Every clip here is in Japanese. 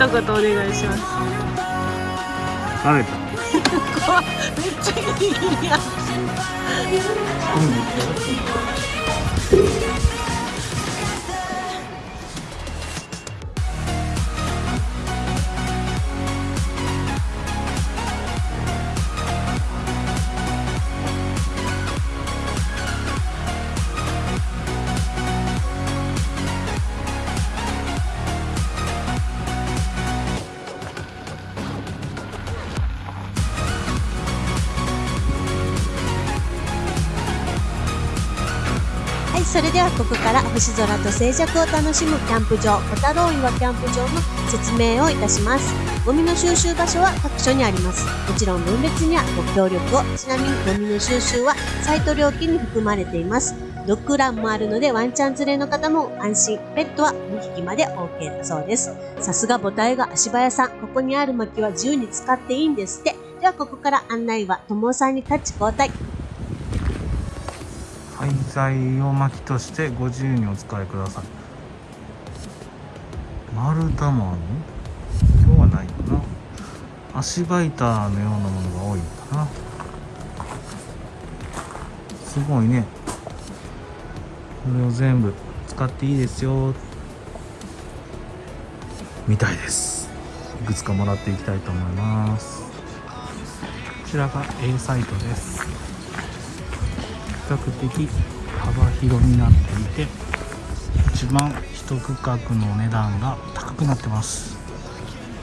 一言お願いします。疲れた。めっちゃギリギリやそれではここから星空と静寂を楽しむキャンプ場、小太郎岩キャンプ場の説明をいたします。ゴミの収集場所は各所にあります。もちろん分別にはご協力を。ちなみにゴミの収集はサイト料金に含まれています。ドッグランもあるのでワンちゃん連れの方も安心。ペットは2匹まで OK だそうです。さすが母体が足早さん。ここにある薪は自由に使っていいんですって。ではここから案内は友さんにタッチ交代。廃材を薪としてご自由にお使いください。丸太もある今日はないかな。足場板のようなものが多いかな。すごいね。これを全部使っていいですよ。みたいです。いくつかもらっていきたいと思います。こちらが A サイトです。較的幅広になっていて一番一区画の値段が高くなってます。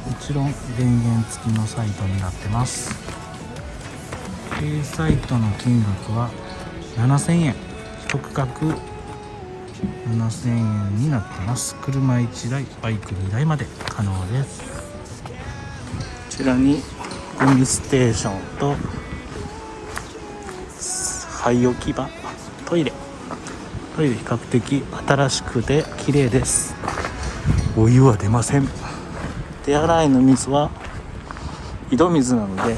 もちろん電源付きのサイトになってます。A サイトの金額は7000円。一区画7000円になってます。車1台バイク2台まで可能です。こちらにゴミステーションと廃置き場。トイレ。トイレ比較的新しくて綺麗です。お湯は出ません。手洗いの水は井戸水なので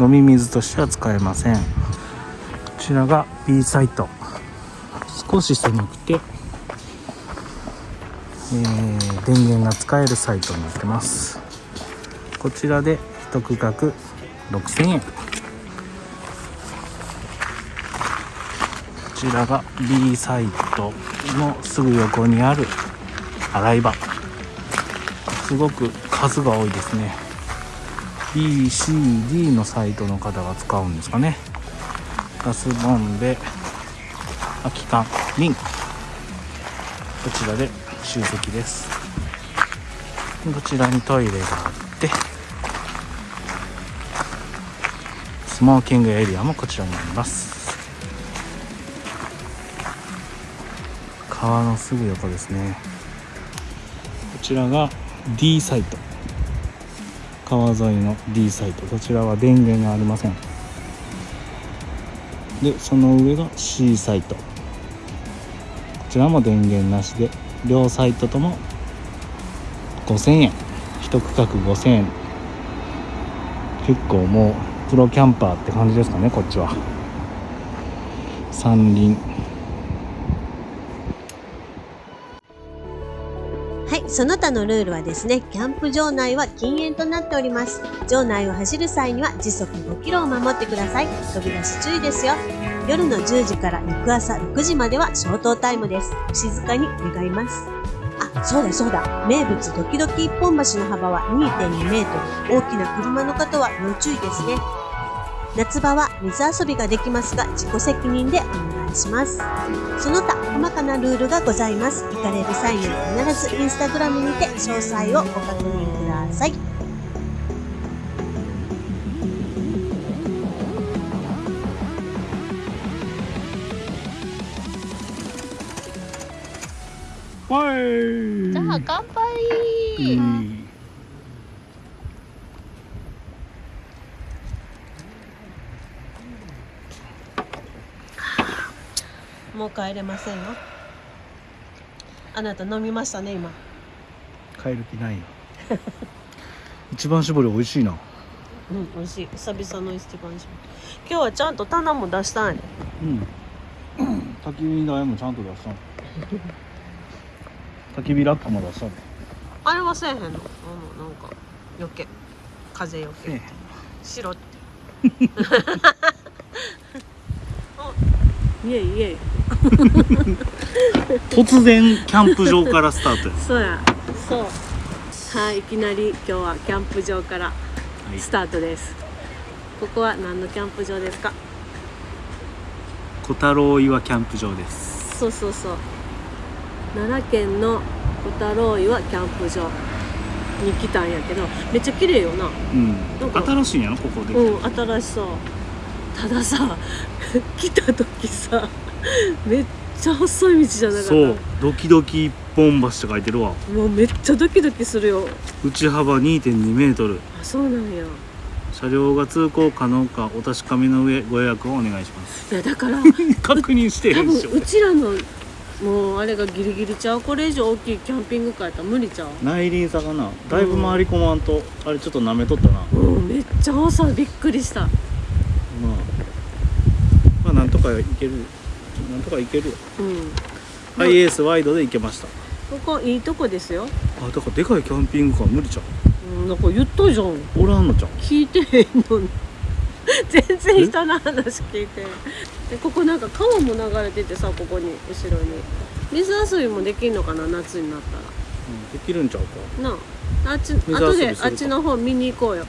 飲み水としては使えません。こちらが B サイト。少し狭くて、えー電源が使えるサイトになってます。こちらで一区画6000円ちらが B サイトのすぐ横にある洗い場。すごく数が多いですね。BCD のサイトの方が使うんですかね。ガスボンベ空き缶瓶こちらで集積です。こちらにトイレがあってスモーキングエリアもこちらにあります。川のすぐ横ですね。こちらが D サイト。川沿いの D サイト。こちらは電源がありません。でその上が C サイト。こちらも電源なしで両サイトとも5000円。一区画5000円。結構もうプロキャンパーって感じですかねこっちは。山林その他のルールはですね、キャンプ場内は禁煙となっております。場内を走る際には時速5キロを守ってください。飛び出し注意ですよ。夜の10時から翌朝6時までは消灯タイムです。静かに願います。あ、そうだそうだ。名物ドキドキ一本橋の幅は2.2メートル。大きな車の方は要注意ですね。夏場は水遊びができますが自己責任でお願いします。その他細かなルールがございます。行かれる際には必ずインスタグラムにて詳細をご確認くださいじゃあ乾杯、うんもう帰れませんよ。あなた飲みましたね今。帰る気ないよ。一番搾り美味しいな。うん美味しい。久々の一番搾り。今日はちゃんと棚も出したんや。うん。焚き火台もちゃんと出したの焚き火ラップも出したねあれはせえへんの？あのなんか余計風よけ。白って イエイイエイ突然キャンプ場からスタートや。そうや。そう。はいいきなり今日はキャンプ場からはい。スタートです、ここは何のキャンプ場ですか？小太郎岩キャンプ場です。そうそうそう。奈良県の小太郎岩キャンプ場に来たんやけどめっちゃ綺麗よな。うん。なんか新しいんやろ？ここで、うん新しそうたださ 来た時さめっちゃ細い道じゃなかった？そうドキドキ一本橋って書いてるわ。もうめっちゃドキドキするよ。内幅2.2メートル。あそうなんや。車両が通行可能かお確かめの上ご予約をお願いします。いやだから 確認して多るんでしょ。分うちらのもうあれがギリギリちゃうこれ以上大きいキャンピングカーやったら無理ちゃう？内輪差かな。だいぶ回り込まんと、あれちょっと舐めとったな。まうんめっちゃ細い。びっくりしたあまあなんとかいける。なんとかいけるよ。うん。ハイエースワイドで行けました。ここいいとこですよ、あだからでかいキャンピングカー無理ちゃう。ん、なんか言ったじゃん。うおらんのちゃう。聞いてへんのに。全然人の話聞いてでここなんか川も流れててさここに後ろに。水遊びもできんのかな夏になったうん、できるんちゃうか。らなあ。あっち水遊び後であっちの方見に行こうよ。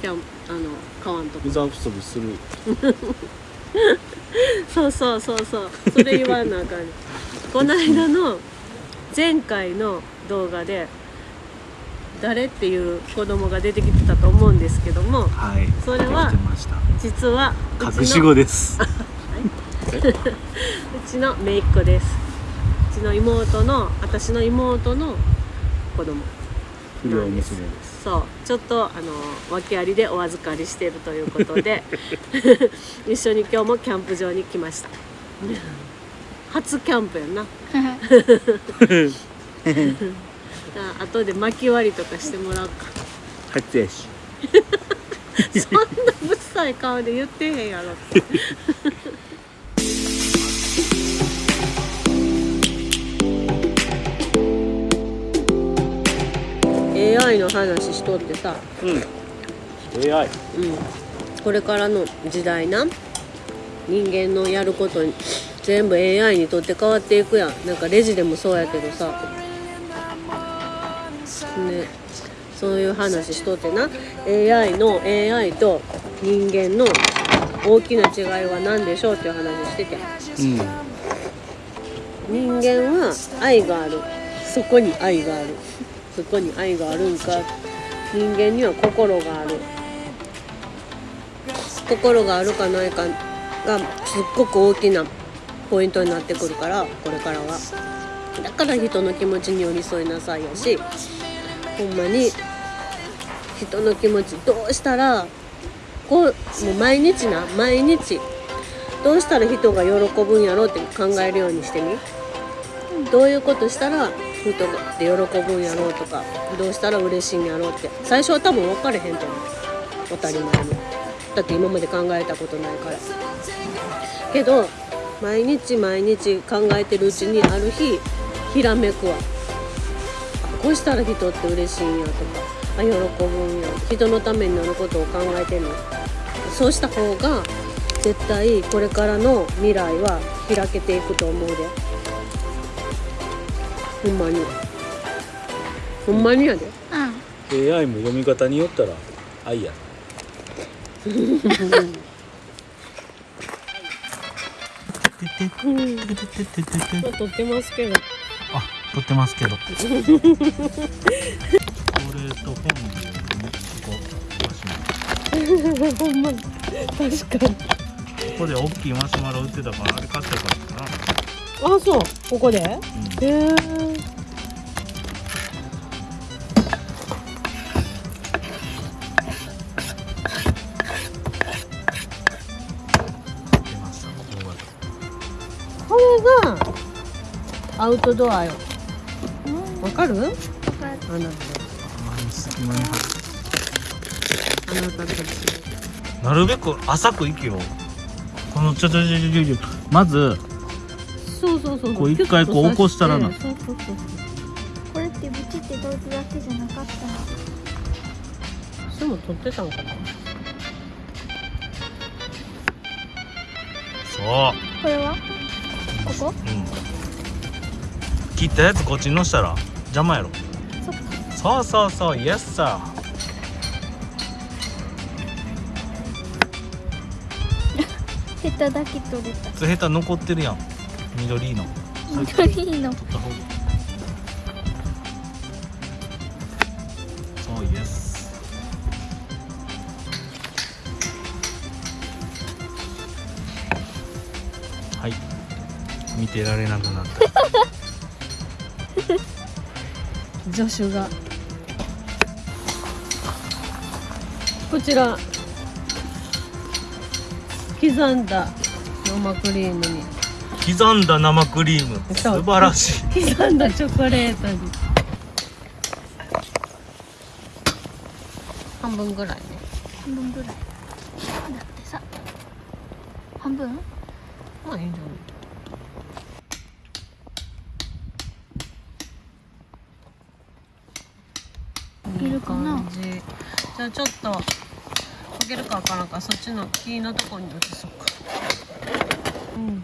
キャンあの川のとこ水遊びする。そうそうそうそう。それ言わなあかんね この間の前回の動画で誰っていう子供が出てきてたと思うんですけどもはい。それは実は隠し子です。うちの姪っ子です。うちの妹の私の妹の子供不良娘で。すそうちょっとあの訳ありでお預かりしているということで 一緒に今日もキャンプ場に来ました。初キャンプやんな。あ後で薪割りとかしてもらおうか。初やし。そんなぶっさい顔で言ってへんやろって AI の話しとってさ、うん。AI うん、これからの時代な。人間のやることに全部 AI にとって変わっていくやん。なんかレジでもそうやけどさ。ね。そういう話しとってな。AI の AI と人間の大きな違いは何でしょうっていう話してて。うん。人間は愛がある。そこに愛があるそこに愛があるんか。人間には心がある。心があるかないかがすっごく大きなポイントになってくるからこれからは。だから人の気持ちに寄り添いなさいやしほんまに人の気持ちどうしたらこうもう毎日な毎日。どうしたら人が喜ぶんやろうって考えるようにしてみ。どういうことしたら人がで喜ぶんやろうとかどうしたら嬉しいんやろうって。最初は多分分かれへんと思う。当たり前に。だって今まで考えたことないから。けど毎日毎日考えてるうちにある日ひらめくわ。こうしたら人って嬉しいんやとか。あ喜ぶんや。人のためになることを考えてるの。そうした方が絶対これからの未来は開けていくと思うで。ほんまに。ほんまにやで。AI も読み方によったら愛や。うん。撮ってますけど。あ撮ってますけど。これと本でねここほんまに。確かに。ここで大きいマシュマロ売ってたからあれ買ってからあそう。ここで？へえこれがアウトドアよ。わかる？あなたあなたたちなるべく浅く行けよ。このちょちょちょちょちょ。まずそうそうそう。こう一回こう起こしたらな。そうそうそうこれってブチって同時だけじゃなかった。のそうも撮ってたんかな。そう。これは？ここ？うん。切ったやつこっちにのしたら邪魔やろ。そうそうそうイエスさヘタだけ取れた。つヘタ残ってるやん緑の。緑の。取った方がそうイエスはい。見てられなくなった。助手が。こちら。刻んだ生クリームに刻んだ生クリーム。素晴らしい。刻んだチョコレートに。半分ぐらいね。半分ぐらい。だってさ。半分？まあいいんじゃない？いるかな？じ。じゃあちょっと溶けるかわからんからそっちの木のとこに移そうか。うんうん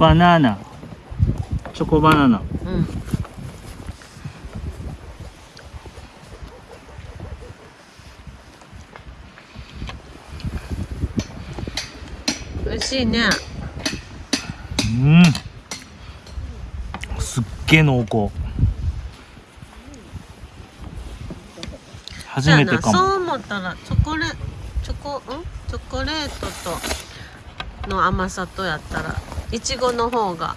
バナナチョコバナナ。うん。美味しいね。うん。すっげえ濃厚。初めてかも。そう思ったらチョコレチョコん？チョコレートとの甘さとやったらいちごの方が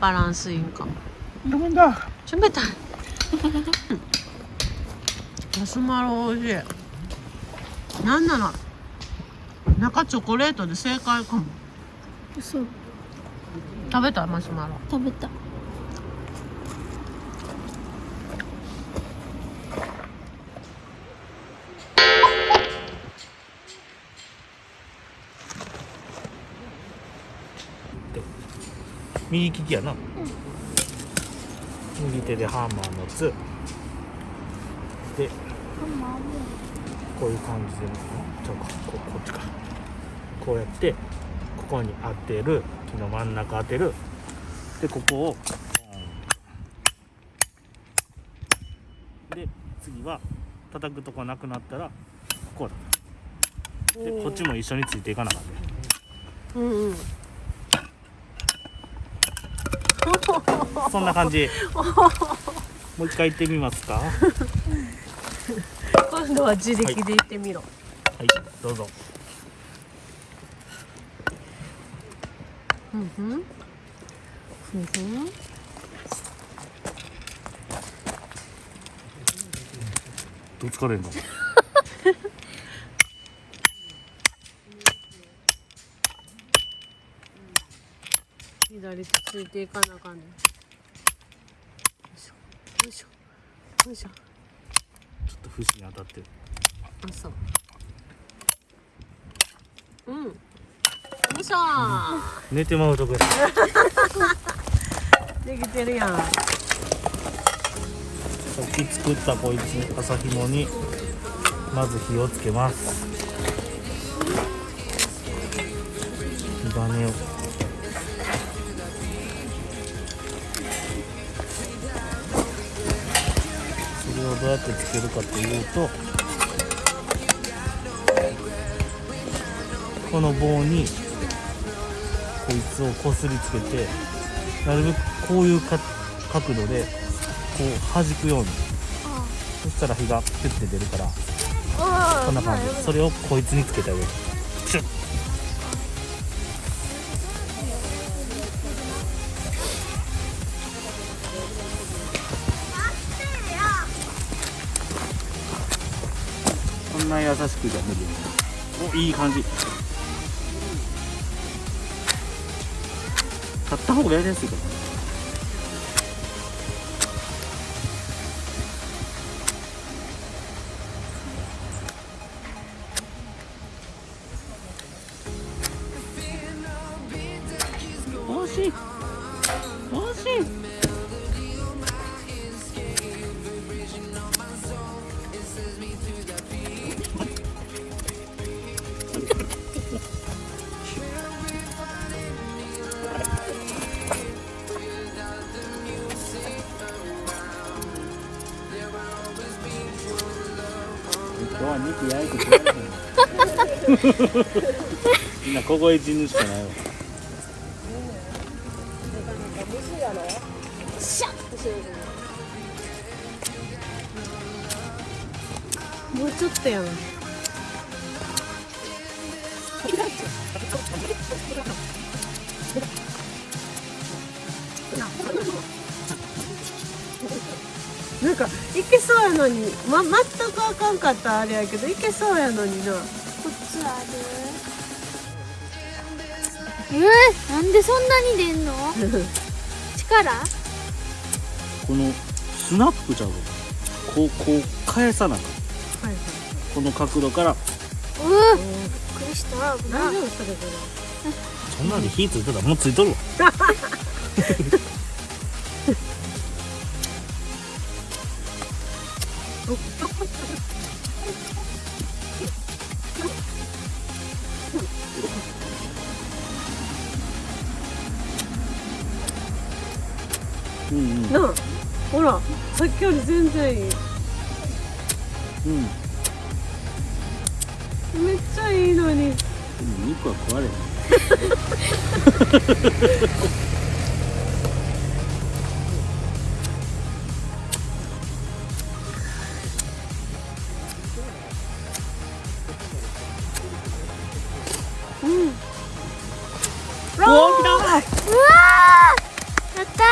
バランスいいんか。もごめんだ冷たい。マシュマロ美味しい。なんなら中チョコレートで正解かも。嘘。食べた？マシュマロ。食べた右利きやな、右手でハンマー持つ。でこういう感じでちょこここっちか。こうやってここに当てる。木の真ん中当てる。でここをで次は叩くとこなくなったらこうだ。でこっちも一緒についていかなかったうんうん そんな感じ。もう一回行ってみますか。は 今度は自力で行ってみろ、い。どうぞ。ふんふん。ふんふん。どう疲れんの？左手ついていかなあかんねん。よいしょ。よいしょ。よいしょ。ちょっと節に当たってる。あそう。うん。よいしょ。寝てまうとこや。できてるやん。さっき作ったこいつ朝ひもにまず火をつけます。火種をどうやってつけるかというとこの棒にこいつをこすりつけてなるべくこういうか角度でこう弾くように。そしたら火がピュッて出るからあこんな感じ。それをこいつにつけてあげるな優しくじゃ無理おいい感じ。買った方がやりやすいかも。惜しい。みんな凍え死ぬしかないわ。もうちょっとやんなんかいけそうやのに、ま、全くあかんかったあれやけどいけそうやのにな。えー、なんでそんなに出んの？力？このスナップちゃうのこうこう返さなあかん。はいこの角度から。うーびっくりした。大丈夫それぞそんなんで火ついてたらもうついとるわ い。いうん。めっちゃいいのに。肉は食われうわおー。来たうわー。やった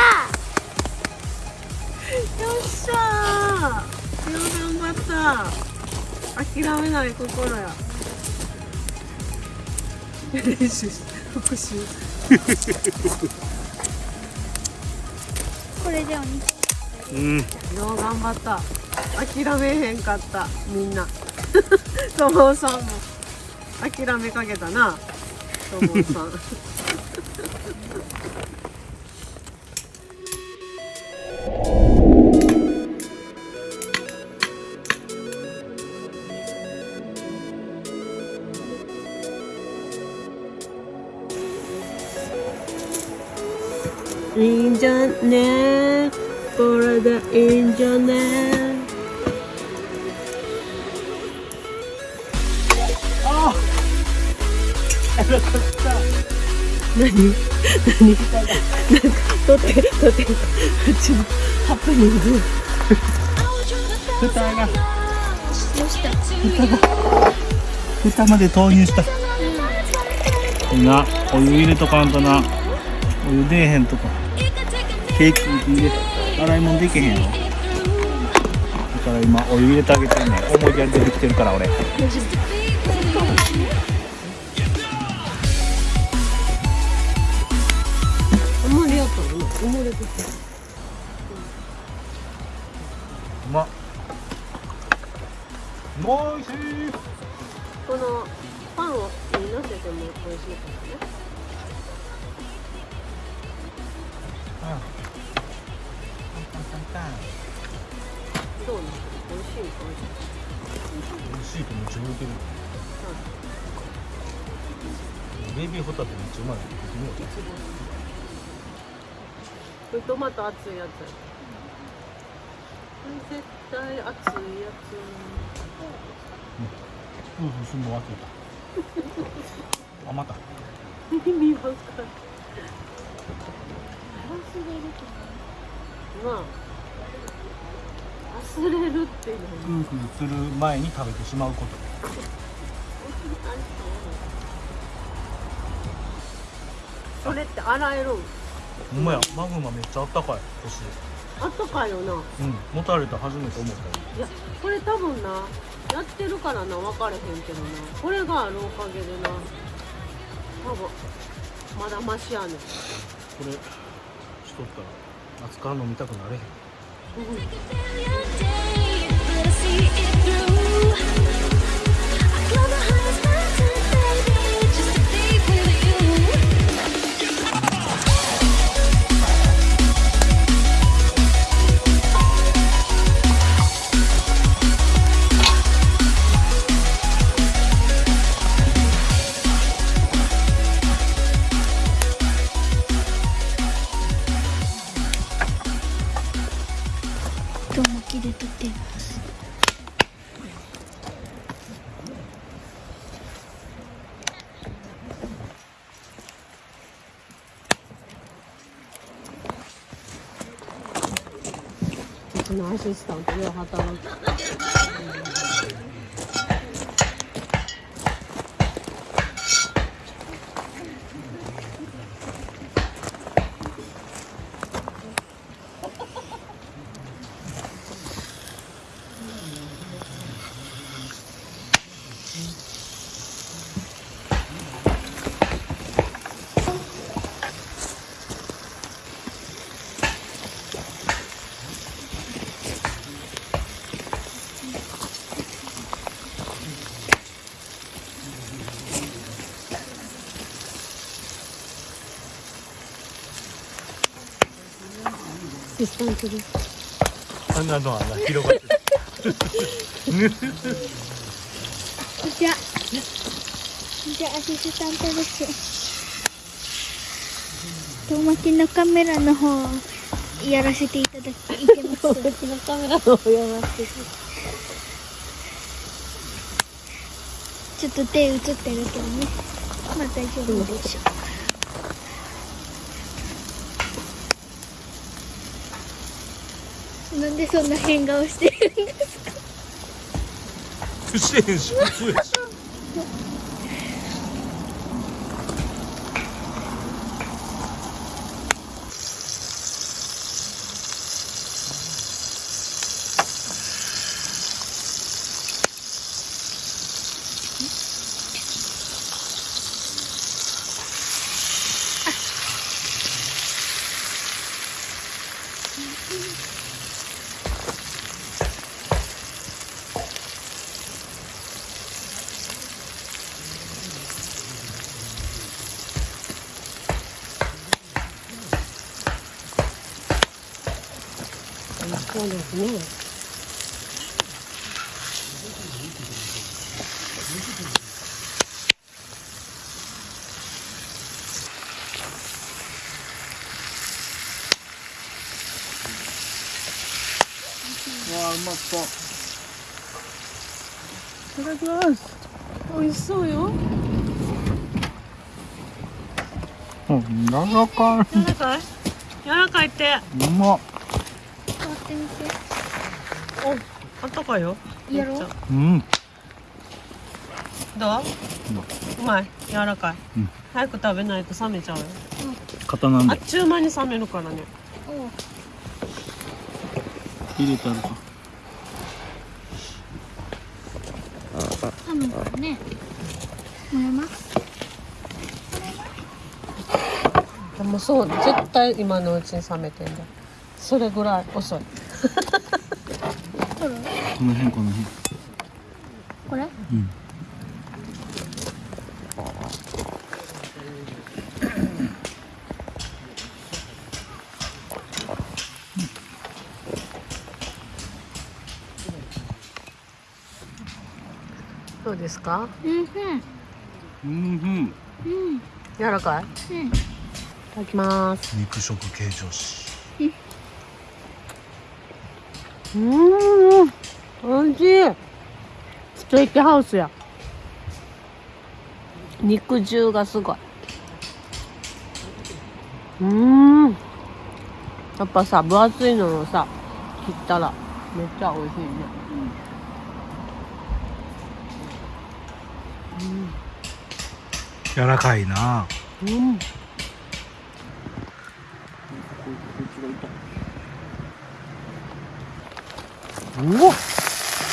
よっしゃーよう頑張った諦めない心や。練習し復習。これでお肉うん。よう頑張った諦めへんかった。みんな。ともさんも諦めかけたなともさんね。これでいいんじゃね？あ何？何？なんか撮って撮って。うちのハプニング。蓋が。どうした？蓋まで投入した。なお湯入れとかんとな。お湯出えへんとかケーキ入れた。洗い物できへんの。だから今お湯入れてあげてんねん。思いやり出てきてるから俺。これトマト熱いやつ。絶対熱いやうんすんの忘れたあまたつ意味わかんないまあ忘れるっていうの。は夫婦する前に食べてしまうこと。それって洗えるんほんまや。マグマめっちゃあったかい。腰あったかいよな。うん。持たれた初めて思った。いやこれ多分なやってるからな分かれへんけどな。これがあるおかげでな多分まだマシやねん。これしとったら熱燗飲みたくなれへん。But I シスタントで働く。スタントです。あんなのあんな広がってる。じゃあじゃあアシスタントです。遠巻きのカメラの方やらせていただきます。うちのカメラの方やらせて。ちょっと手映ってるけどね。まあ大丈夫でしょうなんでそんな変顔してるんですか？してへんし普通やしそうですねわあうまそういただきます美味しそうよ。うん柔らか柔らかい。柔らかいって。いうまっ触ってみてあったかいよやろううんどううまい柔らかい、うん早く食べないと冷めちゃうよあっ刀でちゅう間に冷めるからねおう入れたらかハムがねもらいますでもそう絶対今のうちに冷めてんだそれぐらい遅いこの辺この辺。これ？うん。どうですか？うんうん。うんうん。柔らかい？うん。いただきます。肉食系女子。うーん美味しい。ステーキハウスや。肉汁がすごい。うーん。やっぱさ分厚いのをさ切ったらめっちゃ美味しいね。柔らかいな。うん。おお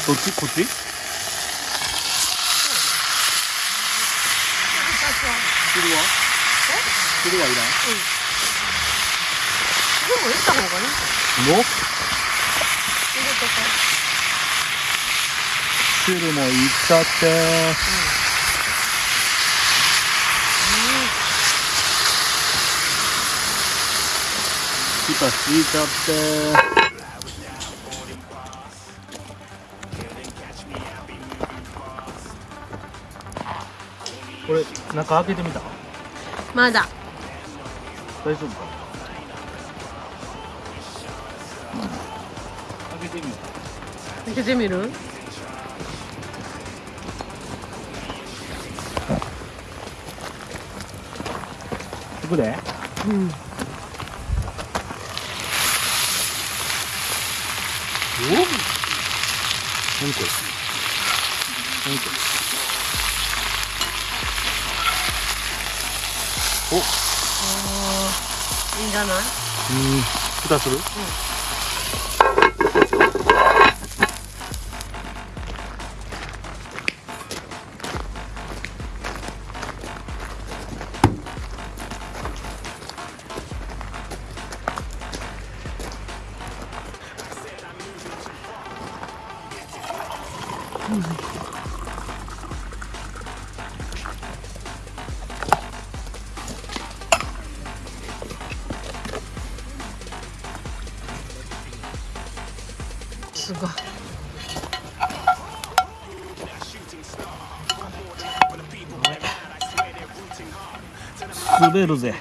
どっち？こっち？汁は汁はいらん。でもいった方がね。もう？汁もいっちゃって。蓋敷いちゃって中開けてみた？まだ。大丈夫か開けてみよう。開けてみる？ここで。うん。何これ？何これ？お。いいんじゃない？うん。蓋する？す滑るぜ。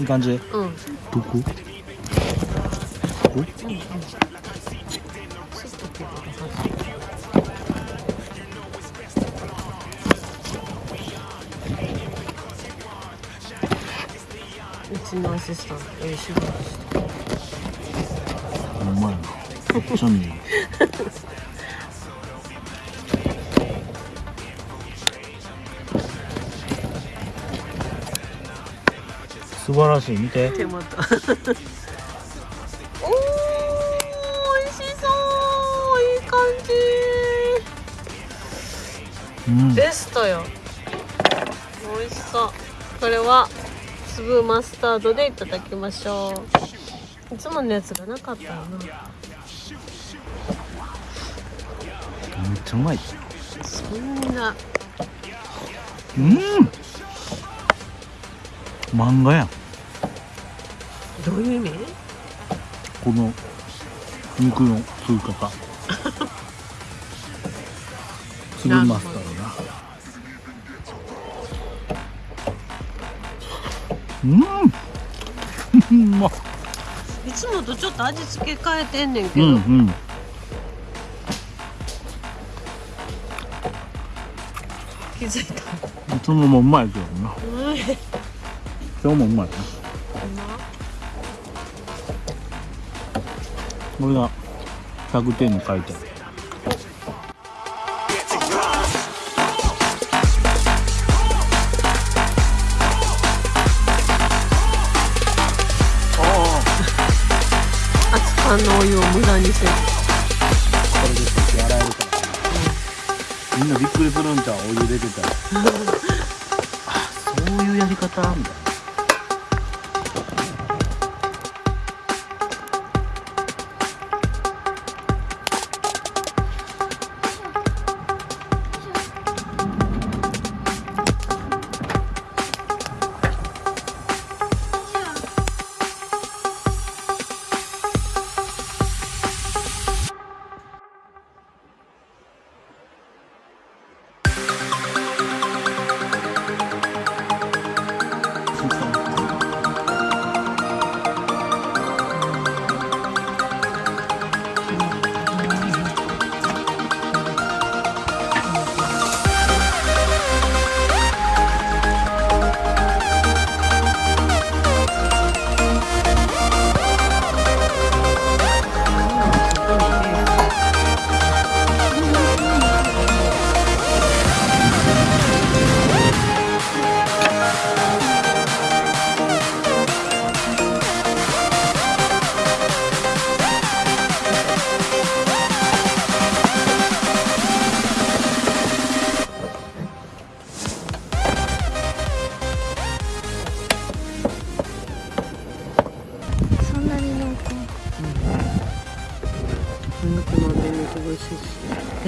いい感じ。うん。どこ？ここうちのアシスタントええ仕事してほんまめっちゃ見える 素晴らしい。見て。手元おー美味しそう。いい感うん。じベストよ美味しそうこれは粒マスタードでいただきましょう。いつものやつがなかったよなめっちゃうまい。そんな。うん。漫画やん。どういう意味？この肉の吸い方粒マスタードな。うん。うまっ。いつもとちょっと味付け変えてんねんけど、うんうん。気づいた。いつももうまいけどなうん。今日もうまいなこれが100点に書いてある。熱燗のお湯を無駄にせず。これで先洗えるから、みんなびっくりするんちゃう？お湯出てたら。あそういうやり方みたいな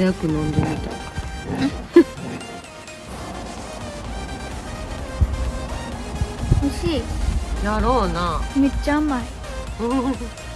早く飲んでみた美味 しやろうな。いめっちゃ甘い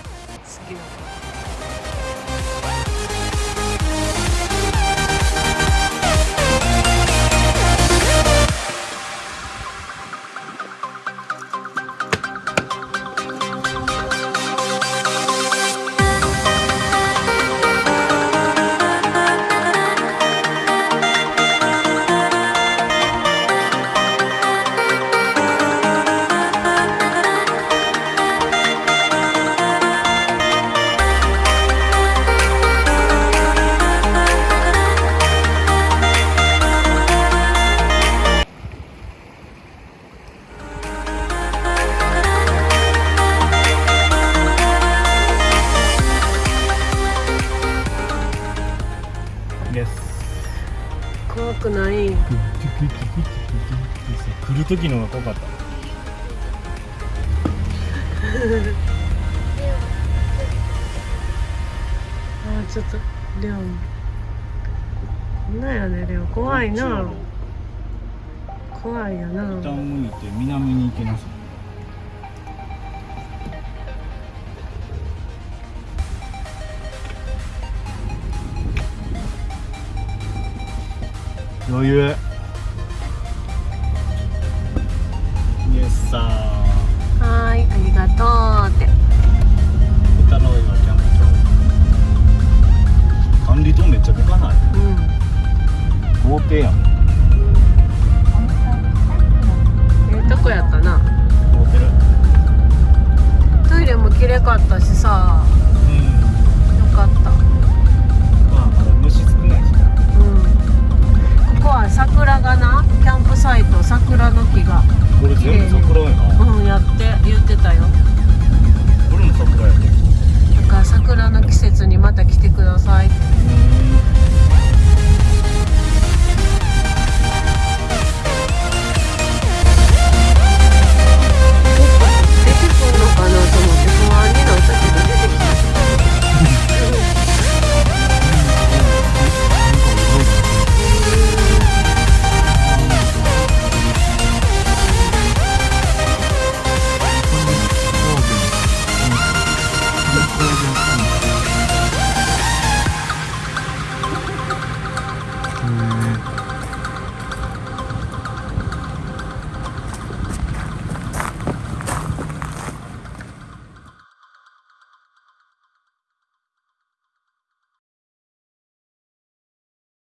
る時のが怖かった。あーちょっとレオン。なんやねレオ怖いな。怖いやな。一旦向いて南に行けなさい。余裕したはいありがとうって。歌の今キャンプ場管理棟めっちゃでかない？うん。豪邸やん。ええとこやったな。トイレも綺麗かったしさ。